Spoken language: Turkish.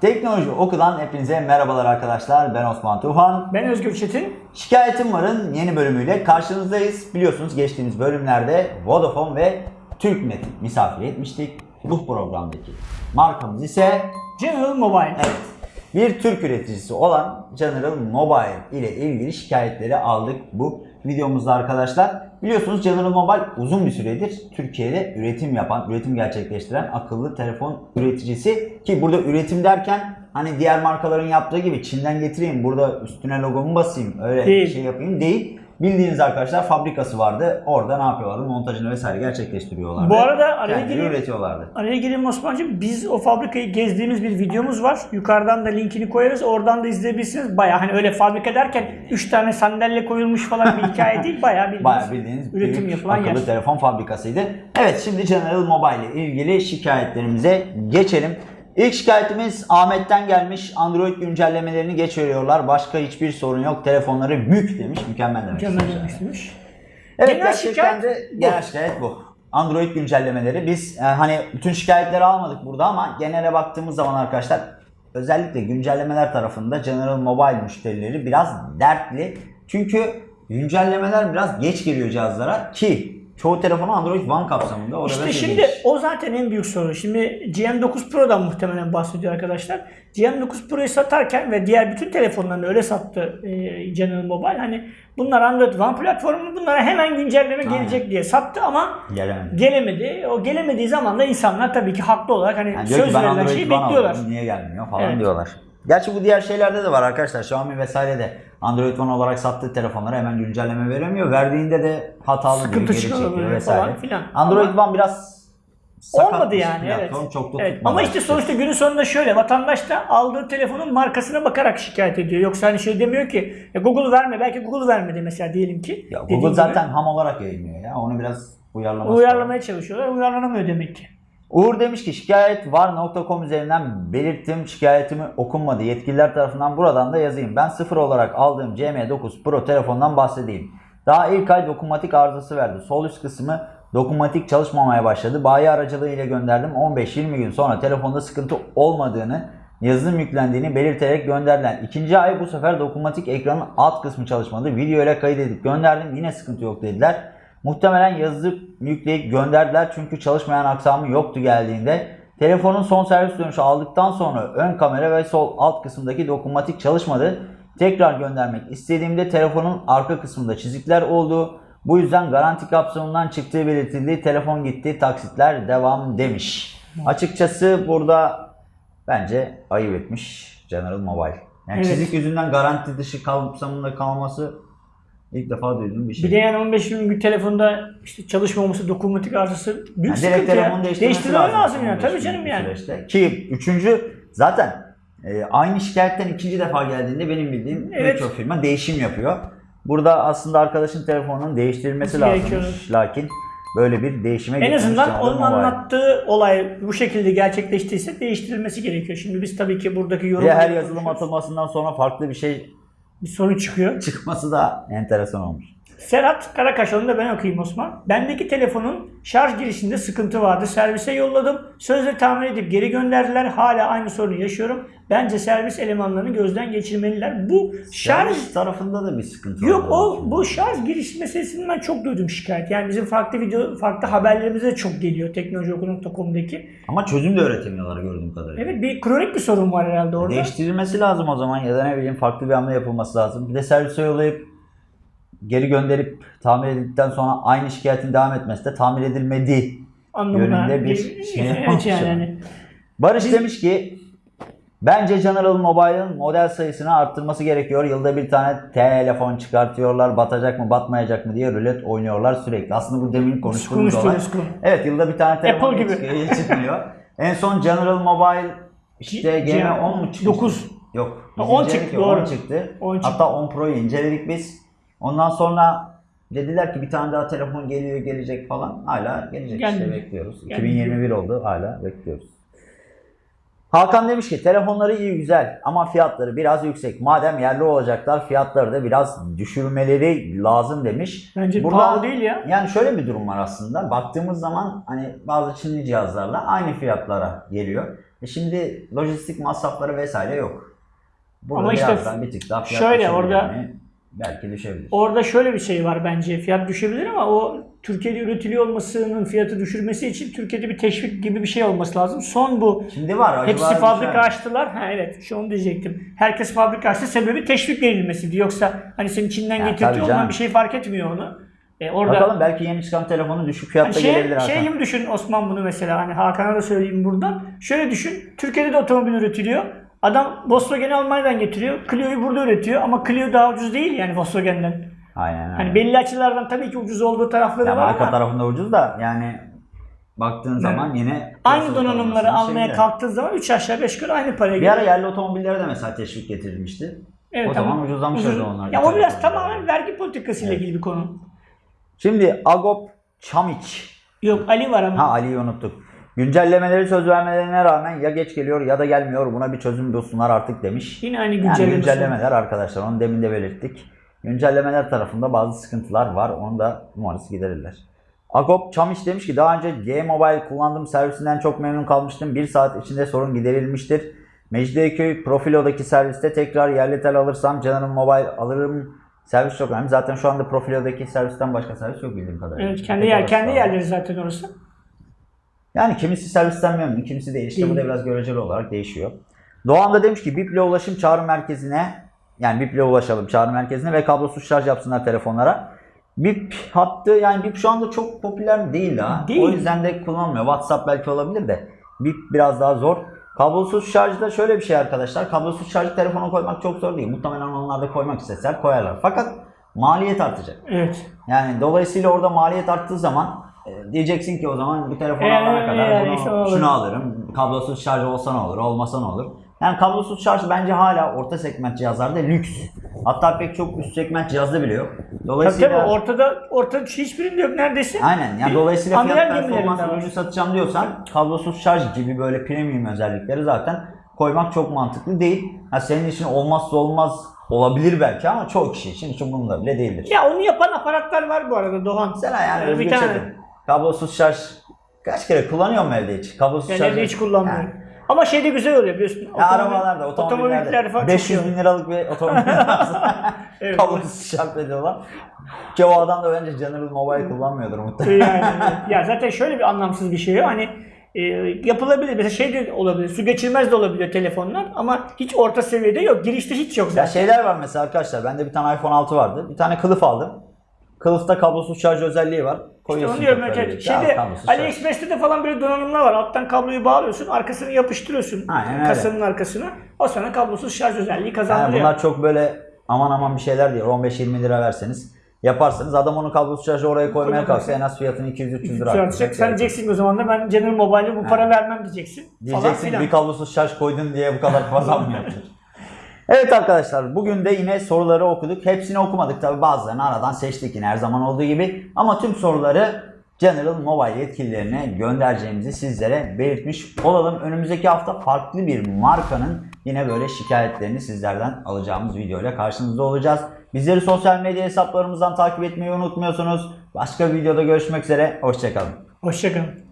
Teknoloji Oku'dan hepinize merhabalar arkadaşlar. Ben Osman Tufan. Ben Özgür Çetin. Şikayetim Var'ın yeni bölümüyle karşınızdayız. Biliyorsunuz geçtiğimiz bölümlerde Vodafone ve TürkNet'i misafir etmiştik. Bu programdaki markamız ise General Mobile. evet, bir Türk üreticisi olan General Mobile ile ilgili şikayetleri aldık bu videomuzda arkadaşlar. Biliyorsunuz General Mobile uzun bir süredir Türkiye'de üretim yapan, üretim gerçekleştiren akıllı telefon üreticisi. Ki burada üretim derken hani diğer markaların yaptığı gibi Çin'den getireyim, burada üstüne logomu basayım, öyle Değil. şey yapayım değil. Bildiğiniz arkadaşlar fabrikası vardı. Orada ne yapıyorlardı? Montajını vesaire gerçekleştiriyorlardı. Bu arada araya gireyim. üretiyorlardı. Araya gireyim Osman'cığım. Biz o fabrikayı gezdiğimiz bir videomuz var. Yukarıdan da linkini koyarız. Oradan da izleyebilirsiniz. Baya hani öyle fabrika derken 3 tane sandalye koyulmuş falan bir hikaye değil. Baya bildiğiniz Bayağı bildiğiniz üretim yapılan akıllı yer. telefon fabrikasıydı. Evet şimdi General Mobile ile ilgili şikayetlerimize geçelim. İlk şikayetimiz Ahmet'ten gelmiş. Android güncellemelerini geç veriyorlar. Başka hiçbir sorun yok. Telefonları mük demiş. Mükemmel demek. Mükemmel istemiş. Evet Genel gerçekten şikayet de bu. genel şikayet bu. Android güncellemeleri. Biz e, hani bütün şikayetleri almadık burada ama genele baktığımız zaman arkadaşlar özellikle güncellemeler tarafında General Mobile müşterileri biraz dertli. Çünkü güncellemeler biraz geç geliyor cihazlara ki çoğu telefonu Android One kapsamında. Orada İşte şimdi ilginç. o zaten en büyük sorun. Şimdi GM9 Pro'dan muhtemelen bahsediyor arkadaşlar. GM9 Pro'yu satarken ve diğer bütün telefonlarını öyle sattı e, General Mobile. Hani bunlar Android One platformu bunlara hemen güncelleme Aynen. gelecek diye sattı ama gelemedi. gelemedi. O gelemediği zaman da insanlar tabii ki haklı olarak hani Yani söz verilen şeyi bekliyorlar. niye gelmiyor falan Evet. diyorlar. Gerçi bu diğer şeylerde de var arkadaşlar. Xiaomi vesaire de Android One olarak sattığı telefonlara hemen güncelleme veremiyor. Verdiğinde de hatalı Sıkıntı geri çekiyor vesaire. falan filan. Android One biraz sakat Olmadı yani platform, evet. Çok da evet. Ama işte sonuçta günün sonunda şöyle vatandaş da aldığı telefonun markasına bakarak şikayet ediyor. Yoksa hani şey demiyor ki ya Google verme belki Google vermedi mesela diyelim ki. Ya Google gibi. zaten ham olarak yayınlıyor ya. Onu biraz uyarlaması uyarlamaya çalışıyorlar. Uyarlanamıyor demek ki. Uğur demiş ki şikayet var.com üzerinden belirttim. Şikayetimi okunmadı. Yetkililer tarafından buradan da yazayım. Ben sıfır olarak aldığım CM9 Pro telefondan bahsedeyim. Daha ilk ay dokunmatik arızası verdi. Sol üst kısmı dokunmatik çalışmamaya başladı. Bayi aracılığı gönderdim. 15-20 gün sonra telefonda sıkıntı olmadığını, yazılım yüklendiğini belirterek gönderdiler. İkinci ay bu sefer dokunmatik ekranın alt kısmı çalışmadı. Video ile kaydedip gönderdim. Yine sıkıntı yok dediler. Muhtemelen yazıp yükleyip gönderdiler çünkü çalışmayan aksamı yoktu geldiğinde. Telefonun son servis dönüşü aldıktan sonra ön kamera ve sol alt kısımdaki dokunmatik çalışmadı. Tekrar göndermek istediğimde telefonun arka kısmında çizikler oldu. Bu yüzden garanti kapsamından çıktığı belirtildi. Telefon gitti, taksitler devam demiş. Açıkçası burada bence ayıp etmiş General Mobile. Yani Evet. çizik yüzünden garanti dışı kapsamında kalması ilk defa duyduğum bir şey. Bir de yani 15 bin bir telefonda işte çalışmaması, dokunmatik arızası büyük Yani sıkıntı ya. Değiştirmeleri lazım. lazım yani. Tabii 15 canım yani. süreçte. Ki üçüncü zaten e, aynı şikayetten ikinci defa geldiğinde benim bildiğim Evet. birçok firma değişim yapıyor. Burada aslında arkadaşın telefonunun değiştirilmesi lazım. Lakin böyle bir değişime En azından onun Mobile. anlattığı olay bu şekilde gerçekleştiyse değiştirilmesi gerekiyor. Şimdi biz tabii ki buradaki yorum de her yazılım atılmasından sonra farklı bir şey bir sorun çıkıyor. çıkması da enteresan olmuş. Serhat Karakaş onu da ben okuyayım Osman. Bendeki telefonun şarj girişinde sıkıntı vardı. Servise yolladım. Sözle tamir edip geri gönderdiler. Hala aynı sorunu yaşıyorum. Bence servis elemanlarını gözden geçirmeliler. Bu şarj Servis tarafında da bir sıkıntı Yok o bu şarj giriş meselesinden ben çok duydum şikayet. Yani bizim farklı video farklı haberlerimize de çok geliyor teknolojioku.com'daki. Ama çözüm de öğretemiyorlar gördüğüm kadarıyla. Evet bir kronik bir sorun var herhalde orada. Değiştirilmesi lazım o zaman ya da ne bileyim farklı bir hamle yapılması lazım. Bir de servise yollayıp geri gönderip tamir edildikten sonra aynı şikayetin devam etmesi de tamir edilmedi. anlamına yönünde bir şey olmuş yani. Barış demiş ki bence General Mobile'ın model sayısını arttırması gerekiyor. Yılda bir tane telefon çıkartıyorlar. Batacak mı batmayacak mı diye rulet oynuyorlar sürekli. Aslında bu demin konuştuğumuz olay. Evet yılda bir tane telefon Apple gibi. çıkmıyor. en son General Mobile işte G- GM10 mu çıktı? 9. Yok. Ha, biz 10 inceledik çıktı, ya, doğru. 10 çıktı. 10 çıktı. Hatta 10 Pro'yu inceledik biz. Ondan sonra dediler ki bir tane daha telefon geliyor gelecek falan. Hala gelecek işte Gelmedi. bekliyoruz. Gelmedi. 2021 oldu hala bekliyoruz. Hakan demiş ki telefonları iyi güzel ama fiyatları biraz yüksek. Madem yerli olacaklar fiyatları da biraz düşürmeleri lazım demiş. Bence pahalı değil ya. Yani şöyle bir durum var aslında. Baktığımız zaman hani bazı Çinli cihazlarla aynı fiyatlara geliyor. E şimdi lojistik masrafları vesaire yok. Burada Ama işte bir tık daha fiyat şöyle orada- mi? Belki düşebilir. Orada şöyle bir şey var bence. Fiyat düşebilir ama o Türkiye'de üretiliyor olmasının fiyatı düşürmesi için Türkiye'de bir teşvik gibi bir şey olması lazım. Son bu Şimdi var Hepsi fabrika mi? açtılar. Ha evet şu onu diyecektim. Herkes fabrika açtı. Sebebi teşvik verilmesiydi. Yoksa hani senin Çin'den Ya, ondan bir şey fark etmiyor onu. E, orada Bakalım belki yeni çıkan telefonu düşük fiyatta Hani şey, gelebilir Hakan. şey gibi düşün Osman bunu mesela hani Hakan'a da söyleyeyim buradan. Şöyle düşün. Türkiye'de de otomobil üretiliyor. Adam Volkswagen'i Almanya'dan getiriyor. Clio'yu burada üretiyor ama Clio daha ucuz değil yani Volkswagen'den. Aynen aynen. Hani belli açılardan tabii ki ucuz olduğu tarafları Ya var marka ama tarafında ucuz da yani baktığın zaman yine aynı donanımları almaya şeyde. kalktığın zaman 3 aşağı 5 yukarı aynı paraya Bir geliyor. ara yerli otomobillere de mesela teşvik getirilmişti. Evet, o zaman ama ucuzlamışlardı ucuz- onlar. Ya o biraz tamamen vergi politikası ile Evet. ilgili bir konu. Şimdi Agop Çamiç. Yok Ali var ama. Ha Ali'yi unuttuk. Güncellemeleri söz vermelerine rağmen ya geç geliyor ya da gelmiyor. Buna bir çözüm bulsunlar artık demiş. Yine aynı Yani güncellemesi. güncellemeler arkadaşlar onu demin de belirttik. Güncellemeler tarafında bazı sıkıntılar var. Onu da umarız giderirler. Agop Çamiç demiş ki daha önce G-Mobile kullandığım servisinden çok memnun kalmıştım. Bir saat içinde sorun giderilmiştir. Mecidiyeköy Profilo'daki serviste tekrar yerli tel alırsam Canım Mobile alırım. Servis çok önemli. Zaten şu anda Profilo'daki servisten başka servis yok bildiğim kadarıyla. Evet kendi yer kendi yerleri zaten orası. Yani kimisi servisten memnun, kimisi değil. İşte bu da biraz göreceli olarak değişiyor. Doğan da demiş ki BIP'le ulaşım çağrı merkezine yani BIP'le ulaşalım çağrı merkezine ve kablosuz şarj yapsınlar telefonlara. BIP hattı yani BIP şu anda çok popüler değil daha. Değil. O yüzden de kullanılmıyor. WhatsApp belki olabilir de BIP biraz daha zor. Kablosuz şarjda şöyle bir şey arkadaşlar. Kablosuz şarjı telefona koymak çok zor değil. Muhtemelen onlar da koymak isteseler koyarlar. Fakat maliyet artacak. Evet. Yani dolayısıyla orada maliyet arttığı zaman diyeceksin ki o zaman bu telefonu Ee, alana kadar yani bunu, olur. şunu alırım. Kablosuz şarj olsa ne olur, olmasa ne olur. Yani kablosuz şarj bence hala orta segment cihazlarda lüks. Hatta pek çok üst segment cihazda bile yok. Tabii Dolayısıyla tabii ortada ortada hiçbirinde yok neredeyse. Aynen. Yani dolayısıyla fiyat performans ürünü satacağım diyorsan kablosuz şarj gibi böyle premium özellikleri zaten koymak çok mantıklı değil. Ha senin için olmazsa olmaz olabilir belki ama çoğu kişi için hiç umurumda bile değildir. Ya onu yapan aparatlar var bu arada Doğan. Mesela yani Ee, bir bir tane. Kablosuz şarj kaç kere kullanıyor mu evde hiç? Kablosuz Ben şarj. evde hiç kullanmıyorum. Yani, Ama şeyde güzel oluyor biliyorsun. ya Otomobil- arabalarda, otomobillerde. otomobillerde falan 500 çok iyi bin liralık bir otomobil varsa Evet. kablosuz şarj ediyorlar. Ki o adam da bence General Mobile kullanmıyordur muhtemelen. yani, ya zaten şöyle bir anlamsız bir şey yok. Hani e, yapılabilir. Mesela şey de olabilir. Su geçirmez de olabiliyor telefonlar ama hiç orta seviyede yok. Girişte hiç yok Ya zaten. şeyler var mesela arkadaşlar. Bende bir tane iPhone 6 vardı. Bir tane kılıf aldım. Kılıfta kablosuz şarj özelliği var. İşte Koyuyorsun onu diyorum. al şeyde. AliExpress'te de falan böyle donanımlar var. Alttan kabloyu bağlıyorsun. Arkasını yapıştırıyorsun. Aynen öyle. Kasanın arkasına. O sana kablosuz şarj özelliği Yani kazandırıyor. bunlar çok böyle aman aman bir şeyler değil. 15-20 lira verseniz yaparsanız adam onu kablosuz şarjı oraya koymaya kalksa en az fiyatını 200-300 lira arttıracak. Sen diyeceksin o zaman da ben General Mobile'e bu para vermem diyeceksin. falan Diyeceksin filan. bir kablosuz şarj koydun diye bu kadar yaptın? Evet arkadaşlar bugün de yine soruları okuduk. Hepsini okumadık tabi bazılarını aradan seçtik yine her zaman olduğu gibi. Ama tüm soruları General Mobile yetkililerine göndereceğimizi sizlere belirtmiş olalım. Önümüzdeki hafta farklı bir markanın yine böyle şikayetlerini sizlerden alacağımız videoyla karşınızda olacağız. Bizleri sosyal medya hesaplarımızdan takip etmeyi unutmuyorsunuz. Başka bir videoda görüşmek üzere. Hoşçakalın. Hoşçakalın.